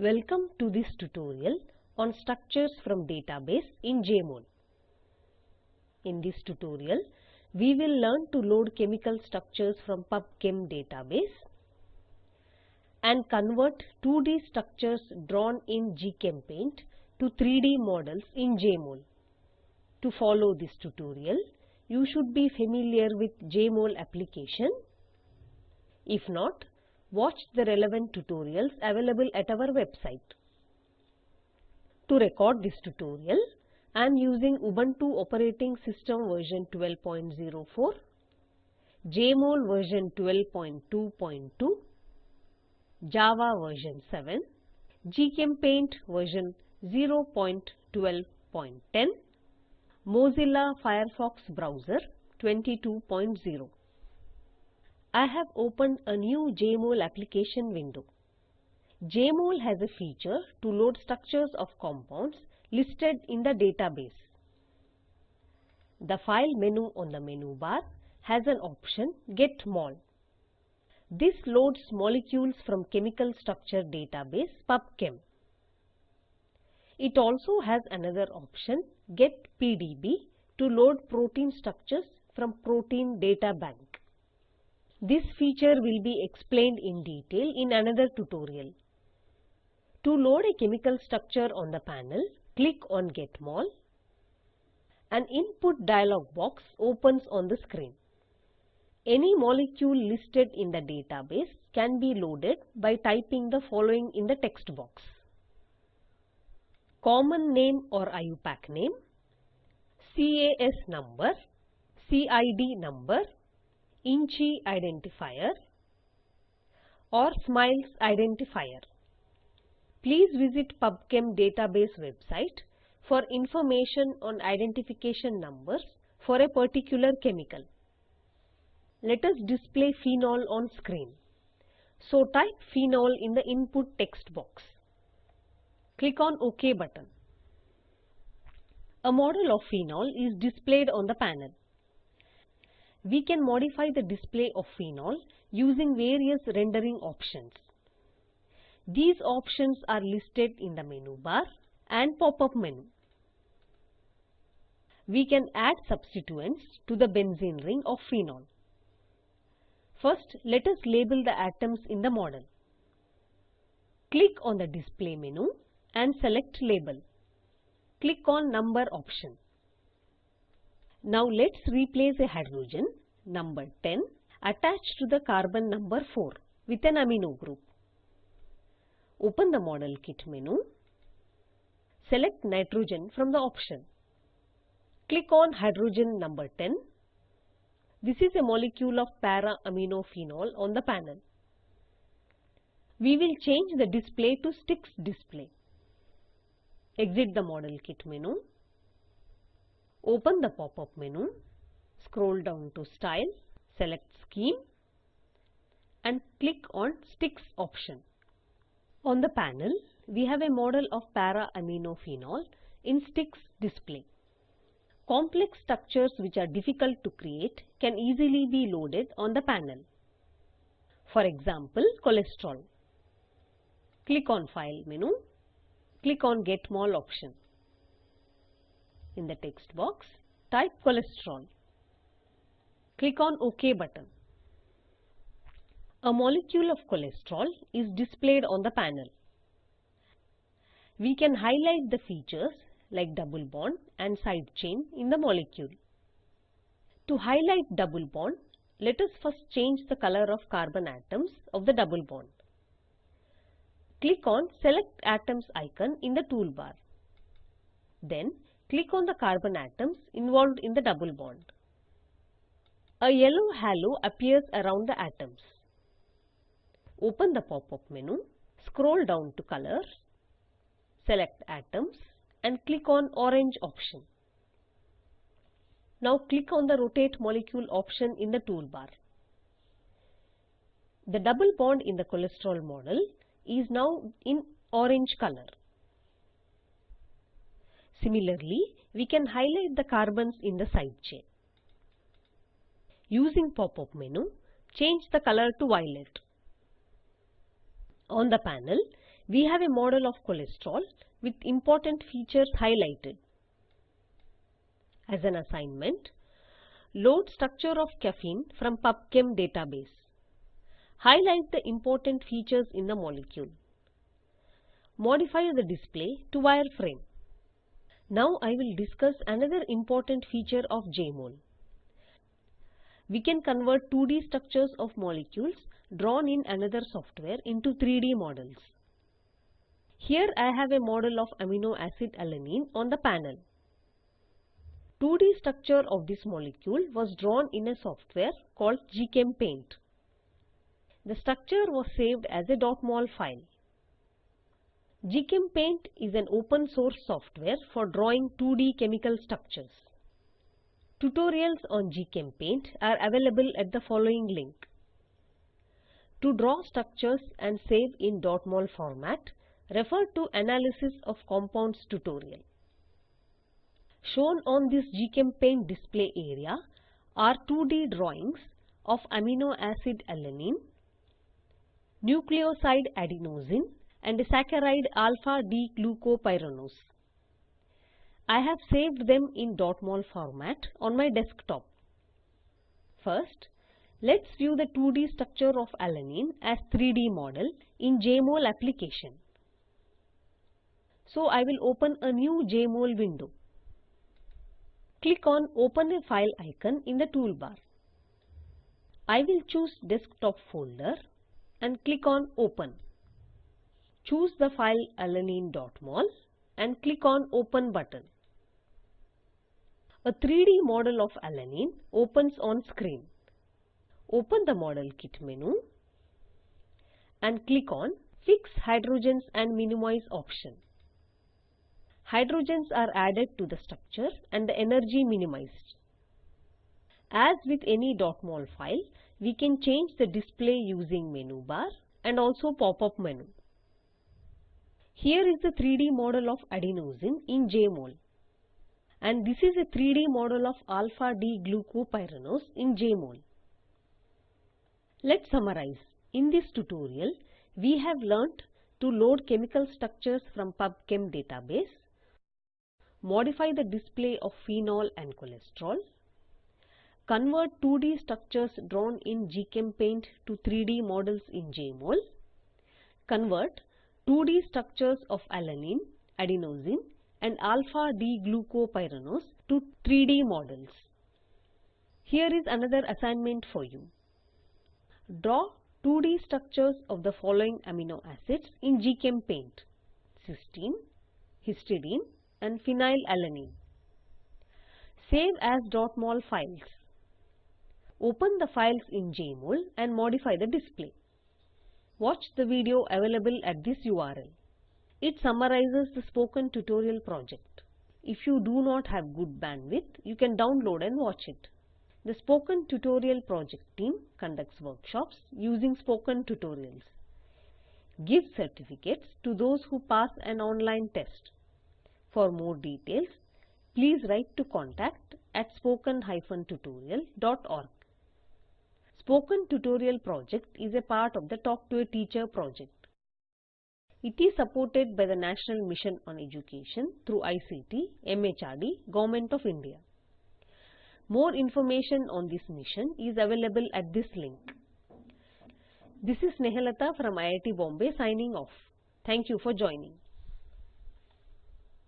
Welcome to this tutorial on structures from database in JMOL. In this tutorial, we will learn to load chemical structures from PubChem database and convert 2D structures drawn in GChemPaint to 3D models in JMOL. To follow this tutorial, you should be familiar with JMOL application. If not, watch the relevant tutorials available at our website. To record this tutorial, I am using Ubuntu operating system version 12.04, JMOL version 12.2.2, Java version 7, GChemPaint version 0.12.10, Mozilla Firefox browser 22.0. I have opened a new JMOL application window. JMOL has a feature to load structures of compounds listed in the database. The File menu on the menu bar has an option Get Mol. This loads molecules from chemical structure database PubChem. It also has another option Get PDB to load protein structures from Protein Data Bank. This feature will be explained in detail in another tutorial. To load a chemical structure on the panel, click on Get Mol. An input dialog box opens on the screen. Any molecule listed in the database can be loaded by typing the following in the text box. Common name or IUPAC name, CAS number, CID number, INCHI identifier or SMILES identifier. Please visit PubChem database website for information on identification numbers for a particular chemical. Let us display phenol on screen. So type phenol in the input text box. Click on OK button. A model of phenol is displayed on the panel. We can modify the display of phenol using various rendering options. These options are listed in the menu bar and pop-up menu. We can add substituents to the benzene ring of phenol. First, let us label the atoms in the model. Click on the display menu and select label. Click on number option. Now let's replace a hydrogen number 10 attached to the carbon number 4 with an amino group. Open the model kit menu. Select nitrogen from the option. Click on hydrogen number 10. This is a molecule of para-aminophenol on the panel. We will change the display to sticks display. Exit the model kit menu. Open the pop-up menu. Scroll down to Style, select Scheme and click on Sticks option. On the panel, we have a model of para-aminophenol in sticks display. Complex structures which are difficult to create can easily be loaded on the panel. For example, cholesterol. Click on File menu. Click on Get Mol option. In the text box, type cholesterol. Click on OK button. A molecule of cholesterol is displayed on the panel. We can highlight the features like double bond and side chain in the molecule. To highlight double bond, let us first change the color of carbon atoms of the double bond. Click on Select Atoms icon in the toolbar. Then click on the carbon atoms involved in the double bond. A yellow halo appears around the atoms. Open the pop-up menu, scroll down to Colors, select Atoms and click on Orange option. Now click on the Rotate Molecule option in the toolbar. The double bond in the cholesterol model is now in orange color. Similarly, we can highlight the carbons in the side chain. Using pop-up menu, change the color to violet. On the panel, we have a model of cholesterol with important features highlighted. As an assignment, load structure of caffeine from PubChem database. Highlight the important features in the molecule. Modify the display to wireframe. Now I will discuss another important feature of JMOL. We can convert 2D structures of molecules drawn in another software into 3D models. Here I have a model of amino acid alanine on the panel. 2D structure of this molecule was drawn in a software called GChemPaint. The structure was saved as a .mol file. GChemPaint is an open source software for drawing 2D chemical structures. Tutorials on GChemPaint are available at the following link. To draw structures and save in .mol format, Refer to Analysis of Compounds tutorial. Shown on this GChemPaint display area are 2D drawings of amino acid alanine, nucleoside adenosine and the saccharide alpha-D-glucopyranose. I have saved them in .mol format on my desktop. First, let's view the 2D structure of alanine as 3D model in JMOL application. So I will open a new JMOL window. Click on Open a File icon in the toolbar. I will choose Desktop folder and click on Open. Choose the file alanine.mol and click on Open button. A 3D model of alanine opens on screen. Open the Model Kit menu and click on Fix Hydrogens and Minimize option hydrogens are added to the structure and the energy minimized. As with any .mol file, we can change the display using menu bar and also pop-up menu. Here is the 3D model of adenosine in JMOL. And this is a 3D model of alpha-D-glucopyranose in JMOL. Let's summarize. In this tutorial, we have learnt to load chemical structures from PubChem database modify the display of phenol and cholesterol, convert 2D structures drawn in GChemPaint to 3D models in JMOL, convert 2D structures of alanine, adenosine and alpha-D-glucopyranose to 3D models. Here is another assignment for you. Draw 2D structures of the following amino acids in GChemPaint. Cysteine, histidine, and phenylalanine. Save as .mol files. Open the files in JMOL and modify the display. Watch the video available at this URL. It summarizes the spoken tutorial project. If you do not have good bandwidth, you can download and watch it. The Spoken Tutorial project team conducts workshops using spoken tutorials. Give certificates to those who pass an online test. For more details, please write to contact at spoken-tutorial.org. Spoken Tutorial project is a part of the Talk to a Teacher project. It is supported by the National Mission on Education through ICT, MHRD, Government of India. More information on this mission is available at this link. This is Nehalata from IIT Bombay signing off. Thank you for joining.